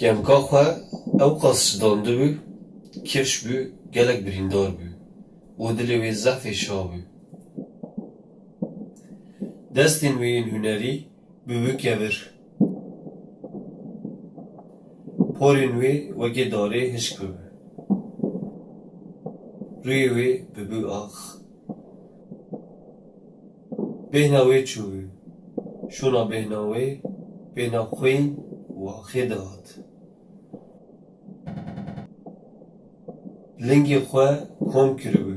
Gemka xwe ew qas şidandibû, kevş bû, gelek birîndar bû. û dilê wê zehfê şabû. Destên wê yên hunerî bi wî kevir. Porên wê wekî darê hişk bibû. Rûyê wê bibû ax. Bêhna wê çûbû. Şûna bêhna wê, bêhna xwên û axê dihat. لنگی خو کم کرو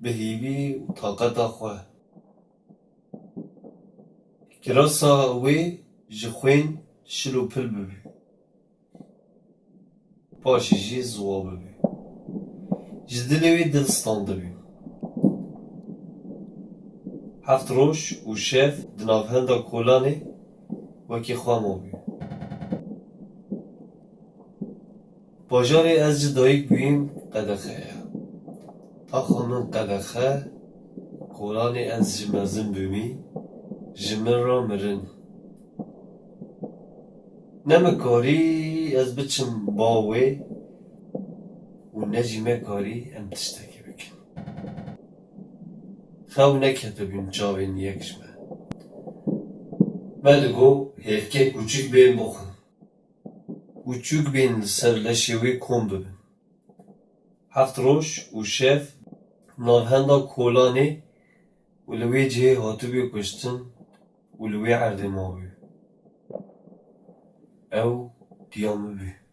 به هیوی و طاقت خو کراسا وی جخوین شلو پل ببی پاشی جی زوا ببی جدلوی دلستان دبی هفت روش و شف دنافهند کولانی وکی خواه مابی بازار از جدایی بیم qedexe ye. Axa min qedexe, kolanê ez ji mezin bûmî, ji min re mirin. Ne mikarî ez biçim bawê û ne jî me karî em tiştekê bikin. Xew neketibûn çavên yek ji me. Me digot hevkek هفت روش و شف نوهندا کولانی و لوی جه هاتو بی کشتن و لوی عرده ماوی أو دیامه بی